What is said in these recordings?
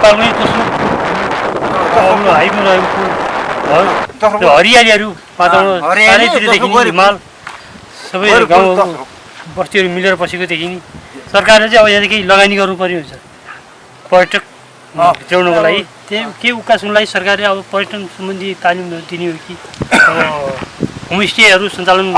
नेपालमै दोस्रो अग्लो हाइवे रहेको त्यो हरियालीहरू वातावरण हिमाल। सबै गाउँ। बस्तीहरू मिलेर बसेको देखिने सरकारले चाहिँ अब यहाँ केही लगानी गर्नुपर्ने हुन्छ। पर्यटक। भित्राउनको लागि। त्यही के उकास्नुको लागि सरकारले अब पर्यटन सम्बन्धी तालिमहरू दिने हो कि? अब होमस्टेहरू सञ्चालन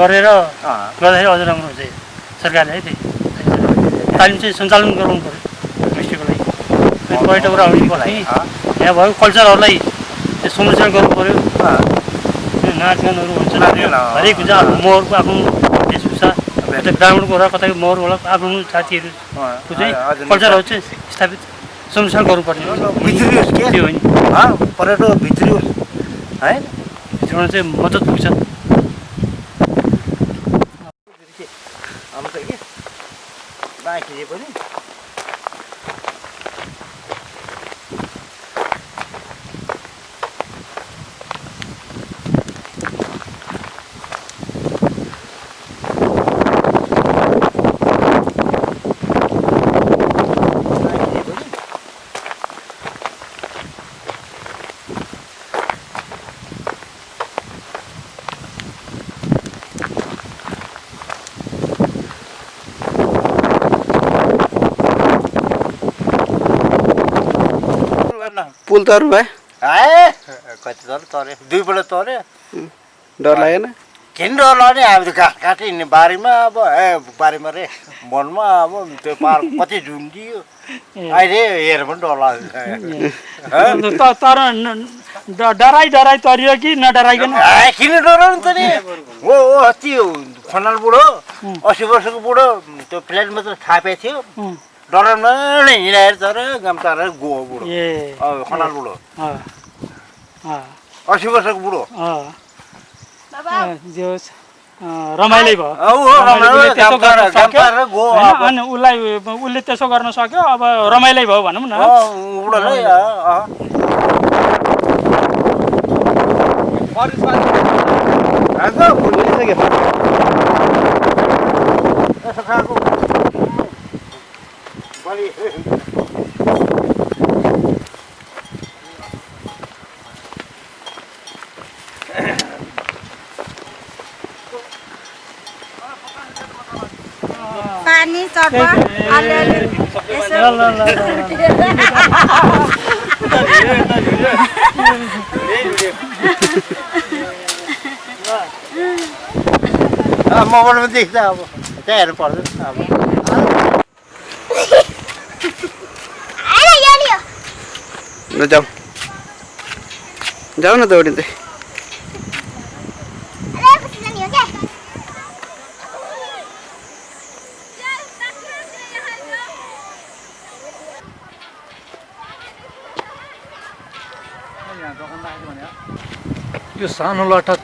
गरेर गर्दाखेरि अझ राम्रो हुन्छ। सरकारले है त्यही। तालिम चाहिँ सञ्चालन गराउनु पऱ्यो पर्यटकहरू आउने बस्ने यहाँ भएको कल्चरहरूलाई चाहिँ संरक्षण गर्नु पऱ्यो नाचगानहरू हुन्छ। हरेक हुन्छ। आफ्नो महरको आफ्नो वेशभूषा कतै ब्राह्मणको होला कतै महर होला आफ्नो जातिहरूको चाहिँ कल्चरहरू चाहिँ स्थापित संरक्षण गर्नुपर्ने हुन्छ। भित्री होस् के? त्यो हो नि पर्यटक भित्री होस्। है? भित्राउन चाहिँ मद्दत पुग्छ पनि। पुल तरु भयो? ए कति दुईपल्ट तऱ्यो डर लागेन? किन डर लाग्ने अब त घाँस काटि हिँड्ने बारीमा। अब ए बारीमा रे वनमा अब त्यो पार कति झुन्डियो। अहिले हेर पनि डर लाग्छ त- तर डराइ डराइ तरियो कि नडराइकन? किन डराउनु त नि? हो हो अस्ति खनाल बुढो अस्सी वर्षको बुढो त्यो प्लेट मात्र थापेको थियो। उम्, डराउन नै हिँडाएर तर गाम तारेर गयो बुढो ए खनाल बुढो अँ, अँ, अस्सी वर्षको बुढो रमाइलै भयो। अनि उसलाई उसले त्यसो गर्न सक्यो अब रमाइलै भयो भनौँ न यसो खाएको पानी चट्टा अलिअलि यसो ल ल ल ल अँ, मोबाइलमा देख्छ अब त्यहाँ हेर्नु पर्दैन अब ल जाऊ जाऊ न दौडिँदै यो सानो लट्ठा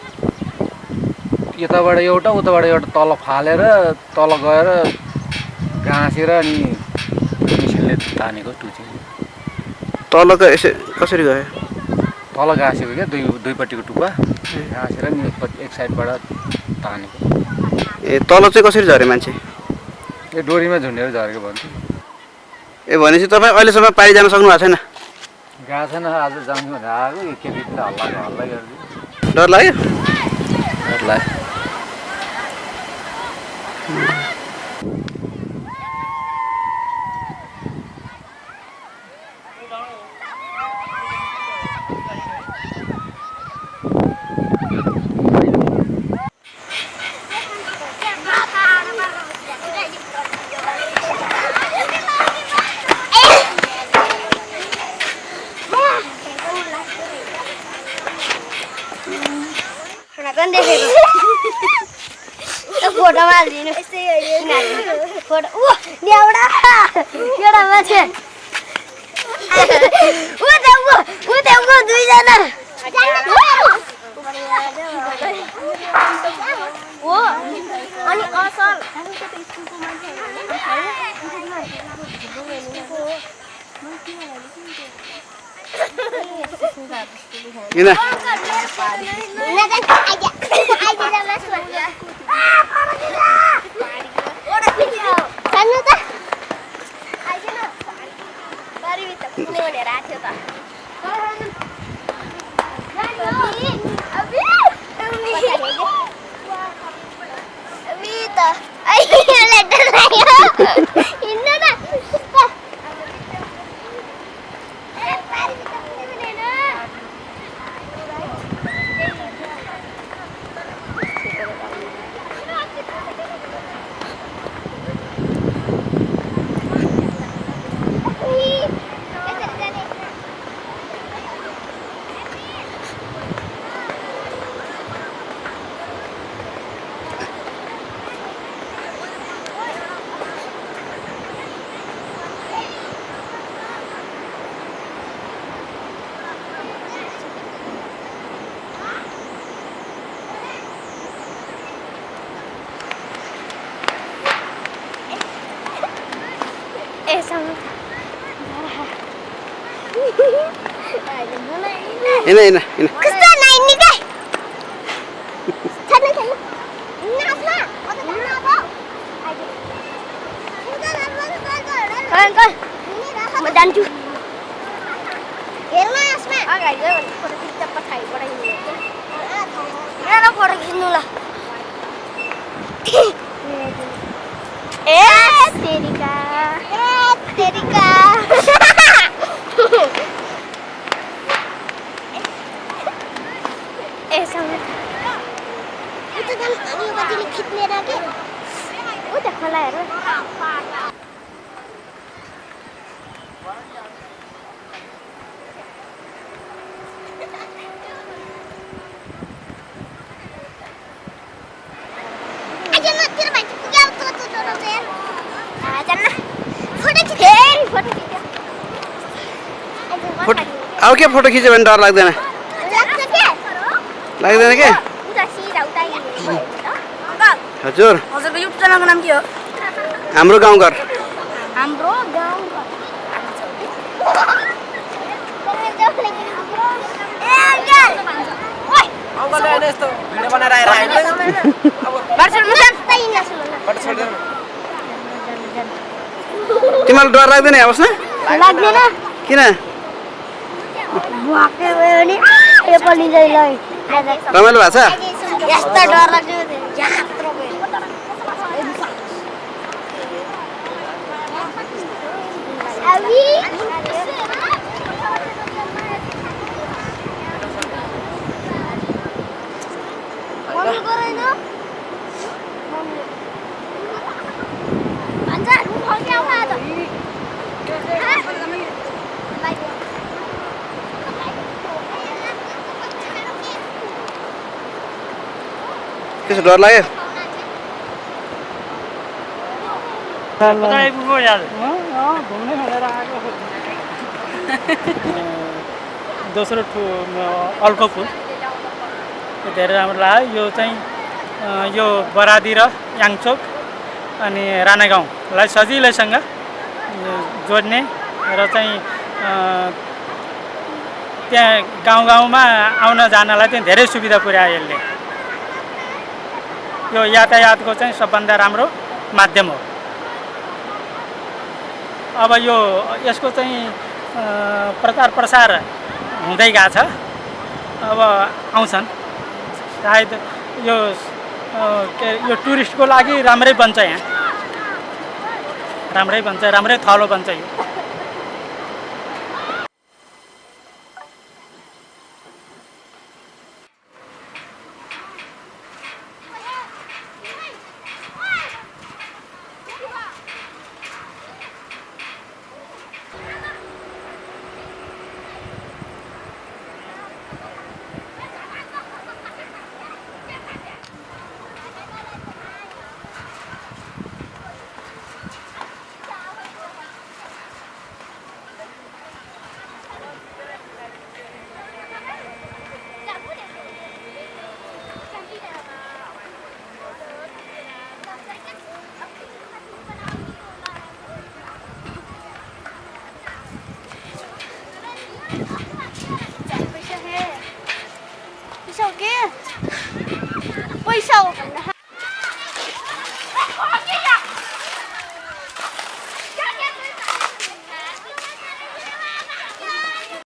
यताबाट एउटा उताबाट एउटा तल फालेर तल गएर गाँसेर अनि मिसिनले तानेको टुची। तलको यसो कसरी गयो? तल गाँसेको क्या दुई दुईपट्टिको टुप्पा। गाँसेर नि एकपट्टि एक साइडबाट तानेको। ए तल चाहिँ कसरी झऱ्यो मान्छे? यो डोरीमा झुन्डेर झरेको भन्छु। ए भनेपछि तपाईँ अहिलेसम्म पारि जान सक्नु भएको छैन। गएको छैन आज जाउँ भनेर आएको यो केटीले हल्ला हल्ला गरिदियो डर लाग्यो ल पनि देखेको त्यो फोटोमा हालिदिनु फोटो ऊ एउटा एउटा मान्छे ऊ त्यहाँ ऊ ऊ त्यहाँ ऊ दुईजना हो अनि असल किन सानो त त पुग्ने भनेर आएको थियो त अबि अबि अबि त अहिले डर लाग्यो हिँड्नु न ए, पारि त पुग्ने भनेर। उही, यसरी जाने। Eh, sama. Ada mana ini? हिँड हिँड हिँड. Ada mana apa? Kawan kawan. Medan tu. Gelma अब के फोटो खिच्यो भने डर लाग्दैन? लाग्दैन के? हजुर। हाम्रो गाउँघर। तिमीलाई डर लाग्दैन बस्न लाग्दैन। किन भ्वाक्कै भयो भने यो पनि जहिले रमाइलो भएको छ यस्तो डर लाग्यो यत्रो भयो मम्मी गरेन भन्छ फर्क्याउ आज त्यसो डर लाग्यो? दोस्रो ठु अल्को पुल यो धेरै राम्रो लाग्यो। यो चाहिँ यो बरादी र याङचोक अनि राणा गाउँलाई सजिलैसँग जोड्ने र चाहिँ त्यहाँ गाउँ गाउँमा आउन जानलाई चाहिँ धेरै सुविधा पुर्यायो यसले। यो यातायातको चाहिँ सबभन्दा राम्रो माध्यम हो। अब यो यसको चाहिँ प्रचार प्रसार हुँदै गएको छ। अब आउँछन्। सायद यो के यो टुरिस्टको लागि राम्रै बन्छ यहाँ। राम्रै बन्छ राम्रै थलो बन्छ यो।